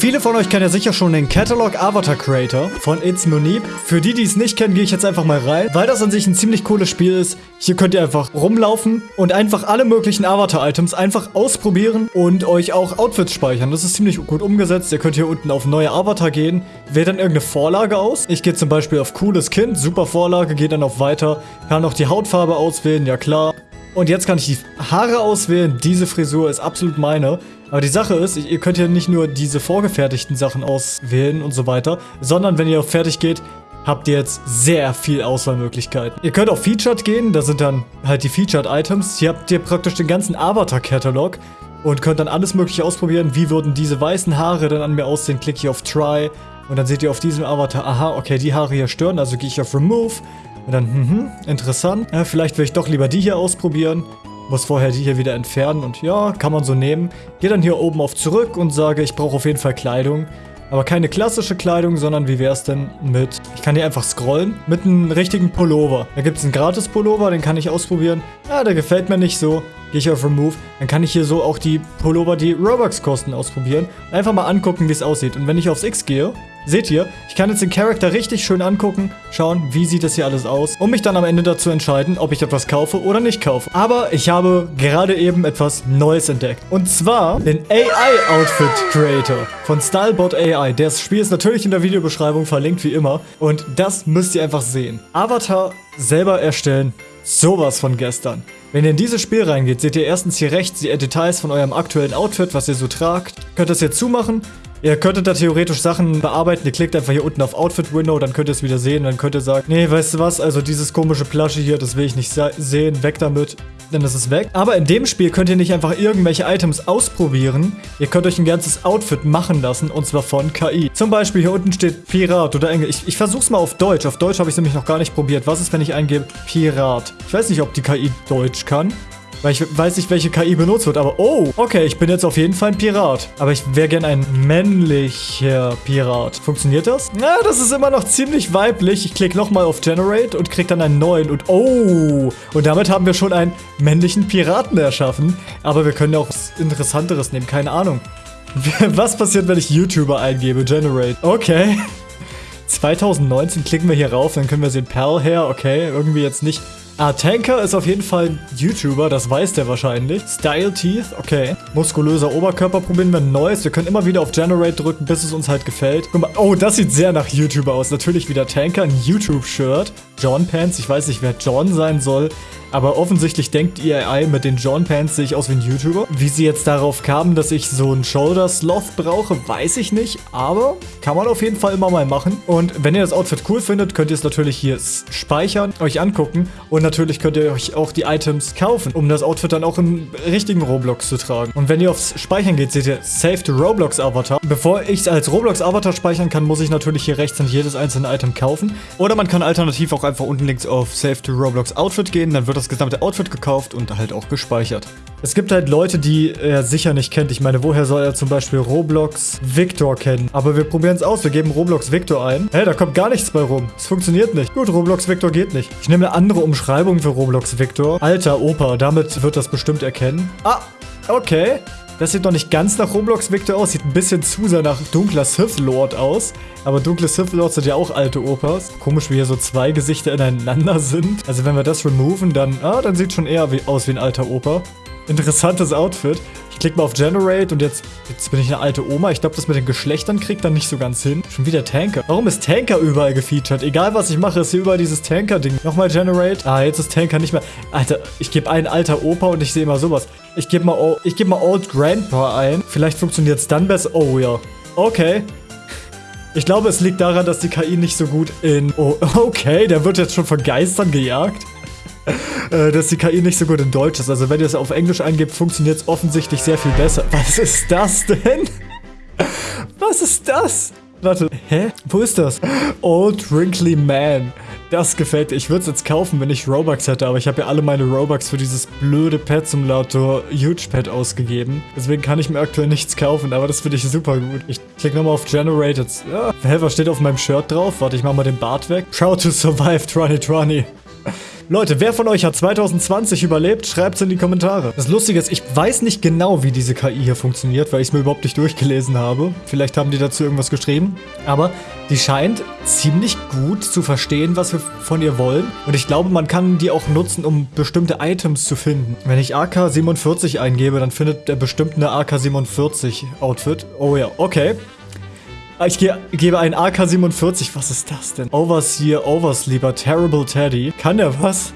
Viele von euch kennen ja sicher schon den Catalog Avatar Creator von It's Munib. Für die, die es nicht kennen, gehe ich jetzt einfach mal rein, weil das an sich ein ziemlich cooles Spiel ist. Hier könnt ihr einfach rumlaufen und einfach alle möglichen Avatar-Items einfach ausprobieren und euch auch Outfits speichern. Das ist ziemlich gut umgesetzt. Ihr könnt hier unten auf neue Avatar gehen, wählt dann irgendeine Vorlage aus. Ich gehe zum Beispiel auf cooles Kind, super Vorlage, gehe dann auf weiter, kann auch die Hautfarbe auswählen, ja klar. Und jetzt kann ich die Haare auswählen. Diese Frisur ist absolut meine. Aber die Sache ist, ihr könnt ja nicht nur diese vorgefertigten Sachen auswählen und so weiter, sondern wenn ihr auf fertig geht, habt ihr jetzt sehr viel Auswahlmöglichkeiten. Ihr könnt auf Featured gehen, da sind dann halt die Featured Items. Hier habt ihr praktisch den ganzen Avatar-Katalog und könnt dann alles mögliche ausprobieren. Wie würden diese weißen Haare dann an mir aussehen? Klicke ich auf Try und dann seht ihr auf diesem Avatar, aha, okay, die Haare hier stören, also gehe ich auf Remove und dann, mhm, interessant. Ja, vielleicht will ich doch lieber die hier ausprobieren. Muss vorher die hier wieder entfernen und ja, kann man so nehmen. Gehe dann hier oben auf zurück und sage, ich brauche auf jeden Fall Kleidung. Aber keine klassische Kleidung, sondern wie wäre es denn mit, ich kann hier einfach scrollen, mit einem richtigen Pullover. Da gibt es einen Gratis-Pullover, den kann ich ausprobieren. Ja, der gefällt mir nicht so. Gehe ich auf Remove, dann kann ich hier so auch die Pullover, die Robux kosten, ausprobieren. Einfach mal angucken, wie es aussieht. Und wenn ich aufs X gehe, Seht ihr, ich kann jetzt den Charakter richtig schön angucken, schauen, wie sieht das hier alles aus, um mich dann am Ende dazu entscheiden, ob ich etwas kaufe oder nicht kaufe. Aber ich habe gerade eben etwas Neues entdeckt. Und zwar den AI Outfit Creator von Stylebot AI. Das Spiel ist natürlich in der Videobeschreibung verlinkt, wie immer. Und das müsst ihr einfach sehen. Avatar selber erstellen, sowas von gestern. Wenn ihr in dieses Spiel reingeht, seht ihr erstens hier rechts die Details von eurem aktuellen Outfit, was ihr so tragt. Könnt das hier zumachen Ihr könntet da theoretisch Sachen bearbeiten. Ihr klickt einfach hier unten auf Outfit Window, dann könnt ihr es wieder sehen. Dann könnt ihr sagen, nee, weißt du was, also dieses komische Plasche hier, das will ich nicht sehen, weg damit. Denn das ist weg. Aber in dem Spiel könnt ihr nicht einfach irgendwelche Items ausprobieren. Ihr könnt euch ein ganzes Outfit machen lassen und zwar von KI. Zum Beispiel hier unten steht Pirat oder Englisch. Ich, ich versuch's mal auf Deutsch. Auf Deutsch habe ich es nämlich noch gar nicht probiert. Was ist, wenn ich eingebe Pirat? Ich weiß nicht, ob die KI Deutsch kann. Weil ich weiß nicht, welche KI benutzt wird, aber oh, okay, ich bin jetzt auf jeden Fall ein Pirat. Aber ich wäre gern ein männlicher Pirat. Funktioniert das? Na, das ist immer noch ziemlich weiblich. Ich klicke nochmal auf Generate und kriege dann einen neuen und oh, und damit haben wir schon einen männlichen Piraten erschaffen. Aber wir können ja auch was Interessanteres nehmen, keine Ahnung. Was passiert, wenn ich YouTuber eingebe? Generate. Okay. 2019 klicken wir hier rauf, dann können wir sehen Perl her, okay, irgendwie jetzt nicht Ah, Tanker ist auf jeden Fall ein YouTuber, das weiß der wahrscheinlich. Style Teeth, okay. Muskulöser Oberkörper probieren wir ein neues. Wir können immer wieder auf Generate drücken, bis es uns halt gefällt. Guck mal, oh, das sieht sehr nach YouTuber aus. Natürlich wieder Tanker, ein YouTube-Shirt. John Pants, ich weiß nicht, wer John sein soll. Aber offensichtlich denkt EAI mit den John Pants sehe ich aus wie ein YouTuber. Wie sie jetzt darauf kamen, dass ich so einen Shoulder Sloth brauche, weiß ich nicht. Aber kann man auf jeden Fall immer mal machen. Und wenn ihr das Outfit cool findet, könnt ihr es natürlich hier speichern, euch angucken. Und natürlich könnt ihr euch auch die Items kaufen, um das Outfit dann auch im richtigen Roblox zu tragen. Und wenn ihr aufs Speichern geht, seht ihr Save to Roblox Avatar. Bevor ich es als Roblox Avatar speichern kann, muss ich natürlich hier rechts dann jedes einzelne Item kaufen. Oder man kann alternativ auch einfach unten links auf Save to Roblox Outfit gehen, dann wird das gesamte Outfit gekauft und halt auch gespeichert. Es gibt halt Leute, die er sicher nicht kennt. Ich meine, woher soll er zum Beispiel Roblox Victor kennen? Aber wir probieren es aus. Wir geben Roblox Victor ein. Hä, da kommt gar nichts bei rum. Es funktioniert nicht. Gut, Roblox Victor geht nicht. Ich nehme eine andere Umschreibung für Roblox Victor. Alter Opa, damit wird das bestimmt erkennen. Ah, okay. Das sieht noch nicht ganz nach Roblox Victor aus. Sieht ein bisschen zu sehr nach dunkler Sith Lord aus. Aber dunkle Sith Lords sind ja auch alte Opas. Komisch, wie hier so zwei Gesichter ineinander sind. Also wenn wir das removen, dann, ah, dann sieht schon eher wie, aus wie ein alter Opa. Interessantes Outfit. Ich klicke mal auf Generate und jetzt, jetzt bin ich eine alte Oma. Ich glaube, das mit den Geschlechtern kriegt dann nicht so ganz hin. Schon wieder Tanker. Warum ist Tanker überall gefeatured? Egal, was ich mache, ist hier überall dieses Tanker-Ding. Nochmal Generate. Ah, jetzt ist Tanker nicht mehr. Alter, ich gebe ein alter Opa und ich sehe immer sowas. Ich gebe mal, gebe mal Old Grandpa ein. Vielleicht funktioniert es dann besser. Oh ja. Okay. Ich glaube, es liegt daran, dass die KI nicht so gut in... Oh, okay, der wird jetzt schon von Geistern gejagt. Äh, dass die KI nicht so gut in Deutsch ist. Also wenn ihr es auf Englisch eingebt, funktioniert es offensichtlich sehr viel besser. Was ist das denn? Was ist das? Warte, hä? Wo ist das? Old Wrinkly Man. Das gefällt dir. Ich würde es jetzt kaufen, wenn ich Robux hätte, aber ich habe ja alle meine Robux für dieses blöde Pet Simulator Huge Pet ausgegeben. Deswegen kann ich mir aktuell nichts kaufen, aber das finde ich super gut. Ich klicke nochmal auf Generated. Ja, hä, was steht auf meinem Shirt drauf? Warte, ich mache mal den Bart weg. Proud to survive 2020. Leute, wer von euch hat 2020 überlebt? Schreibt es in die Kommentare. Das Lustige ist, ich weiß nicht genau, wie diese KI hier funktioniert, weil ich es mir überhaupt nicht durchgelesen habe. Vielleicht haben die dazu irgendwas geschrieben. Aber die scheint ziemlich gut zu verstehen, was wir von ihr wollen. Und ich glaube, man kann die auch nutzen, um bestimmte Items zu finden. Wenn ich AK-47 eingebe, dann findet er bestimmt eine AK-47-Outfit. Oh ja, okay. Ich ge gebe ein AK-47. Was ist das denn? Overseer, Oversleeper, Terrible Teddy. Kann der was?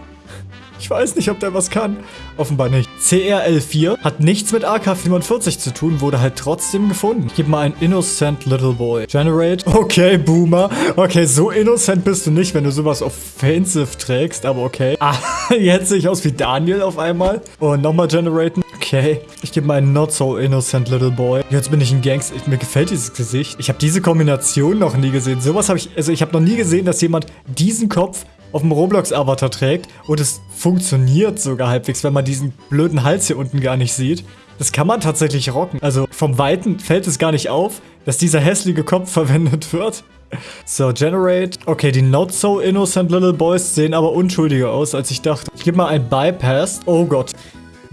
Ich weiß nicht, ob der was kann. Offenbar nicht. CRL4 hat nichts mit AK-45 zu tun, wurde halt trotzdem gefunden. Ich gebe mal ein Innocent Little Boy. Generate. Okay, Boomer. Okay, so innocent bist du nicht, wenn du sowas offensive trägst, aber okay. Ah, jetzt sehe ich aus wie Daniel auf einmal. Und nochmal generaten. Okay. Ich gebe mal einen Not So Innocent Little Boy. Jetzt bin ich ein Gangster. Mir gefällt dieses Gesicht. Ich habe diese Kombination noch nie gesehen. Sowas habe ich... Also ich habe noch nie gesehen, dass jemand diesen Kopf auf dem Roblox-Avatar trägt und es funktioniert sogar halbwegs, wenn man diesen blöden Hals hier unten gar nicht sieht. Das kann man tatsächlich rocken. Also vom Weiten fällt es gar nicht auf, dass dieser hässliche Kopf verwendet wird. So, Generate. Okay, die Not So Innocent Little Boys sehen aber unschuldiger aus, als ich dachte. Ich gebe mal ein Bypass. Oh Gott.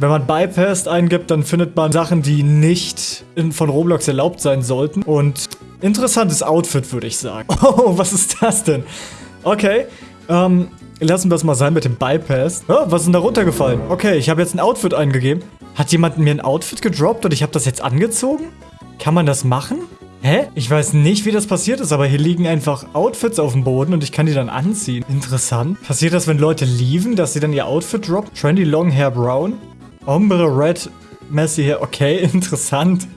Wenn man Bypass eingibt, dann findet man Sachen, die nicht in, von Roblox erlaubt sein sollten. Und interessantes Outfit, würde ich sagen. Oh, was ist das denn? Okay, ähm, lassen wir es mal sein mit dem Bypass. Oh, was ist denn da runtergefallen? Okay, ich habe jetzt ein Outfit eingegeben. Hat jemand mir ein Outfit gedroppt und ich habe das jetzt angezogen? Kann man das machen? Hä? Ich weiß nicht, wie das passiert ist, aber hier liegen einfach Outfits auf dem Boden und ich kann die dann anziehen. Interessant. Passiert das, wenn Leute lieben, dass sie dann ihr Outfit droppen? Trendy Long Hair Brown? Ombre Red Messy Hair. Okay, interessant.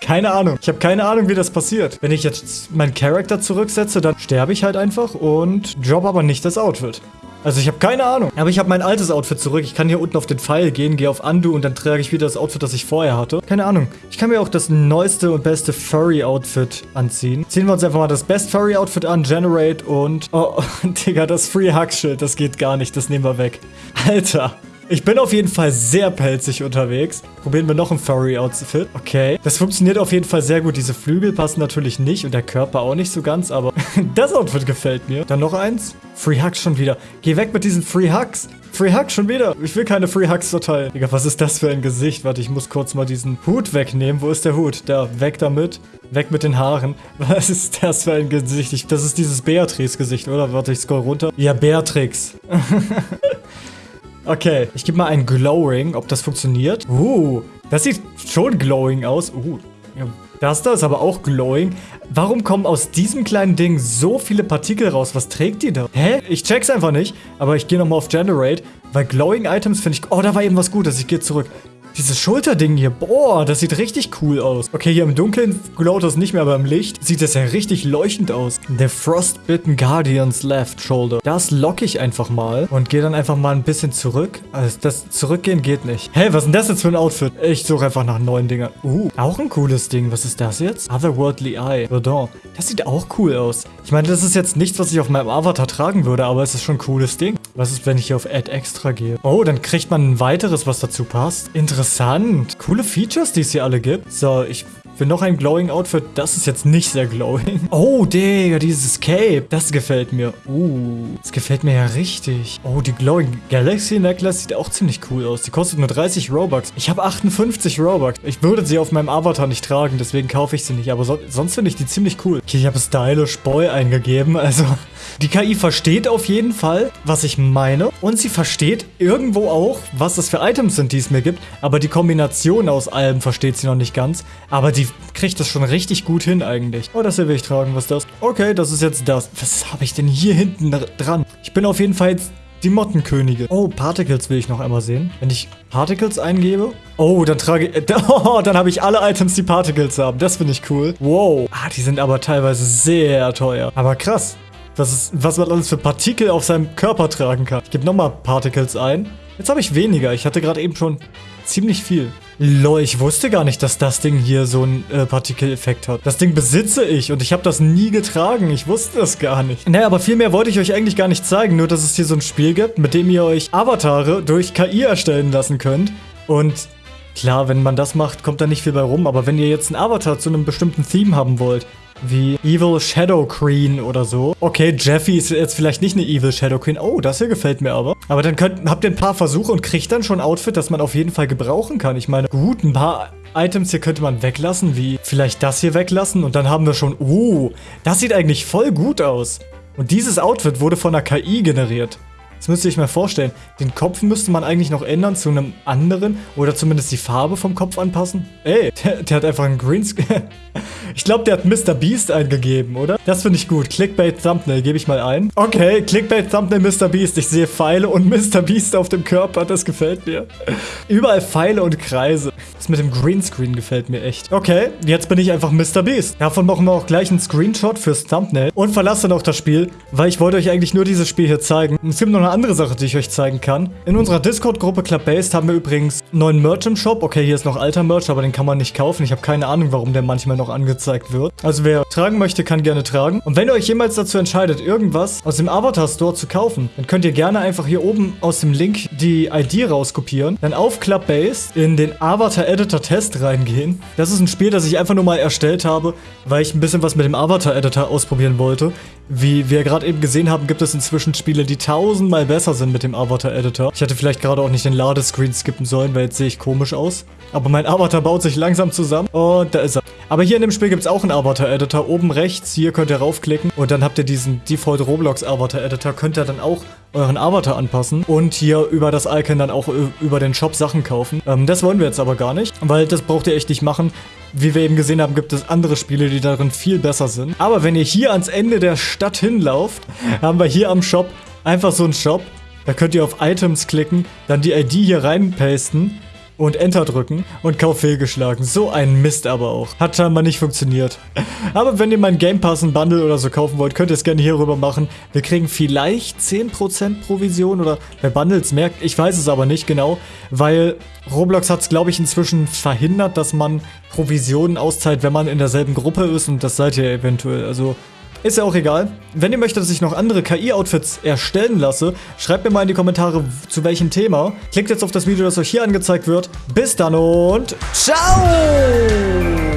Keine Ahnung. Ich habe keine Ahnung, wie das passiert. Wenn ich jetzt meinen Charakter zurücksetze, dann sterbe ich halt einfach und drop aber nicht das Outfit. Also ich habe keine Ahnung. Aber ich habe mein altes Outfit zurück. Ich kann hier unten auf den Pfeil gehen, gehe auf Undo und dann trage ich wieder das Outfit, das ich vorher hatte. Keine Ahnung. Ich kann mir auch das neueste und beste Furry-Outfit anziehen. Ziehen wir uns einfach mal das Best Furry-Outfit an, Generate und... Oh, Digga, das Free-Hug-Schild, das geht gar nicht. Das nehmen wir weg. Alter. Ich bin auf jeden Fall sehr pelzig unterwegs. Probieren wir noch ein Furry-Outfit. Okay. Das funktioniert auf jeden Fall sehr gut. Diese Flügel passen natürlich nicht und der Körper auch nicht so ganz, aber das Outfit gefällt mir. Dann noch eins. Free Hugs schon wieder. Geh weg mit diesen Free Hugs. Free Hugs schon wieder. Ich will keine Free Hugs verteilen. Digga, was ist das für ein Gesicht? Warte, ich muss kurz mal diesen Hut wegnehmen. Wo ist der Hut? Da, weg damit. Weg mit den Haaren. Was ist das für ein Gesicht? Ich, das ist dieses Beatrice-Gesicht, oder? Warte, ich scroll runter. Ja, Beatrix. Okay, ich gebe mal ein Glowing, ob das funktioniert. Uh, das sieht schon glowing aus. Uh, das da ist aber auch glowing. Warum kommen aus diesem kleinen Ding so viele Partikel raus? Was trägt die da? Hä? Ich check's einfach nicht, aber ich gehe nochmal auf Generate, weil glowing Items finde ich... Oh, da war eben was Gutes. Ich gehe zurück. Dieses Schulterding hier, boah, das sieht richtig cool aus. Okay, hier im Dunkeln glowt das nicht mehr, aber im Licht sieht das ja richtig leuchtend aus. Der Frostbitten Guardian's Left Shoulder. Das locke ich einfach mal und gehe dann einfach mal ein bisschen zurück. Also das Zurückgehen geht nicht. Hey, was ist denn das jetzt für ein Outfit? Ich suche einfach nach neuen Dingern. Uh, auch ein cooles Ding. Was ist das jetzt? Otherworldly Eye. Verdon. Das sieht auch cool aus. Ich meine, das ist jetzt nichts, was ich auf meinem Avatar tragen würde, aber es ist schon ein cooles Ding. Was ist, wenn ich hier auf Add Extra gehe? Oh, dann kriegt man ein weiteres, was dazu passt. Interessant. Coole Features, die es hier alle gibt. So, ich will noch ein Glowing Outfit. Das ist jetzt nicht sehr glowing. Oh, Digga, dieses Cape. Das gefällt mir. Uh, das gefällt mir ja richtig. Oh, die Glowing Galaxy Necklace sieht auch ziemlich cool aus. Die kostet nur 30 Robux. Ich habe 58 Robux. Ich würde sie auf meinem Avatar nicht tragen, deswegen kaufe ich sie nicht. Aber so sonst finde ich die ziemlich cool. Okay, ich habe Stylish Boy eingegeben. Also, die KI versteht auf jeden Fall, was ich meine. Und sie versteht irgendwo auch, was das für Items sind, die es mir gibt. Aber die Kombination aus allem versteht sie noch nicht ganz. Aber die kriegt das schon richtig gut hin eigentlich. Oh, das hier will ich tragen. Was ist das? Okay, das ist jetzt das. Was habe ich denn hier hinten dran? Ich bin auf jeden Fall jetzt die Mottenkönige. Oh, Particles will ich noch einmal sehen. Wenn ich Particles eingebe. Oh, dann trage ich... Oh, dann habe ich alle Items, die Particles haben. Das finde ich cool. Wow. Ah, die sind aber teilweise sehr teuer. Aber krass. Was, ist, was man alles für Partikel auf seinem Körper tragen kann. Ich gebe nochmal Particles ein. Jetzt habe ich weniger. Ich hatte gerade eben schon ziemlich viel. Lol, ich wusste gar nicht, dass das Ding hier so einen äh, Partikeleffekt hat. Das Ding besitze ich und ich habe das nie getragen. Ich wusste das gar nicht. Naja, aber viel mehr wollte ich euch eigentlich gar nicht zeigen. Nur, dass es hier so ein Spiel gibt, mit dem ihr euch Avatare durch KI erstellen lassen könnt. Und klar, wenn man das macht, kommt da nicht viel bei rum. Aber wenn ihr jetzt einen Avatar zu einem bestimmten Theme haben wollt, wie Evil Shadow Queen oder so. Okay, Jeffy ist jetzt vielleicht nicht eine Evil Shadow Queen. Oh, das hier gefällt mir aber. Aber dann könnt, habt ihr ein paar Versuche und kriegt dann schon ein Outfit, das man auf jeden Fall gebrauchen kann. Ich meine, gut, ein paar Items hier könnte man weglassen, wie vielleicht das hier weglassen. Und dann haben wir schon, oh, das sieht eigentlich voll gut aus. Und dieses Outfit wurde von der KI generiert. Das müsst ihr euch mal vorstellen. Den Kopf müsste man eigentlich noch ändern zu einem anderen oder zumindest die Farbe vom Kopf anpassen. Ey, der, der hat einfach einen Greenscreen. ich glaube, der hat Mr. Beast eingegeben, oder? Das finde ich gut. Clickbait Thumbnail gebe ich mal ein. Okay, Clickbait Thumbnail Mr. Beast. Ich sehe Pfeile und Mr. Beast auf dem Körper. Das gefällt mir. Überall Pfeile und Kreise. Das mit dem Greenscreen gefällt mir echt. Okay, jetzt bin ich einfach Mr. Beast. Davon machen wir auch gleich einen Screenshot fürs Thumbnail und verlasse dann auch das Spiel, weil ich wollte euch eigentlich nur dieses Spiel hier zeigen. Es gibt noch eine andere Sache, die ich euch zeigen kann. In unserer Discord-Gruppe Clubbased haben wir übrigens neuen Merch im Shop. Okay, hier ist noch alter Merch, aber den kann man nicht kaufen. Ich habe keine Ahnung, warum der manchmal noch angezeigt wird. Also wer tragen möchte, kann gerne tragen. Und wenn ihr euch jemals dazu entscheidet, irgendwas aus dem Avatar Store zu kaufen, dann könnt ihr gerne einfach hier oben aus dem Link die ID rauskopieren, dann auf Clubbased in den Avatar Editor Test reingehen. Das ist ein Spiel, das ich einfach nur mal erstellt habe, weil ich ein bisschen was mit dem Avatar Editor ausprobieren wollte. Wie wir gerade eben gesehen haben, gibt es inzwischen Spiele, die tausendmal besser sind mit dem Avatar-Editor. Ich hätte vielleicht gerade auch nicht den Ladescreen skippen sollen, weil jetzt sehe ich komisch aus. Aber mein Avatar baut sich langsam zusammen. Und da ist er. Aber hier in dem Spiel gibt es auch einen Avatar-Editor. Oben rechts, hier könnt ihr raufklicken. Und dann habt ihr diesen Default Roblox Avatar-Editor. Könnt ihr dann auch euren Avatar anpassen. Und hier über das Icon dann auch über den Shop Sachen kaufen. Ähm, das wollen wir jetzt aber gar nicht. Weil das braucht ihr echt nicht machen. Wie wir eben gesehen haben, gibt es andere Spiele, die darin viel besser sind. Aber wenn ihr hier ans Ende der Stadt hinlauft, haben wir hier am Shop einfach so einen Shop. Da könnt ihr auf Items klicken, dann die ID hier reinpasten und Enter drücken und Kauf fehlgeschlagen. So ein Mist aber auch. Hat scheinbar nicht funktioniert. Aber wenn ihr meinen Game Pass ein Bundle oder so kaufen wollt, könnt ihr es gerne hier rüber machen. Wir kriegen vielleicht 10% Provision oder bei Bundles merkt, ich weiß es aber nicht genau, weil Roblox hat es glaube ich inzwischen verhindert, dass man Provisionen auszahlt, wenn man in derselben Gruppe ist und das seid ihr eventuell. Also ist ja auch egal. Wenn ihr möchtet, dass ich noch andere KI-Outfits erstellen lasse, schreibt mir mal in die Kommentare, zu welchem Thema. Klickt jetzt auf das Video, das euch hier angezeigt wird. Bis dann und ciao!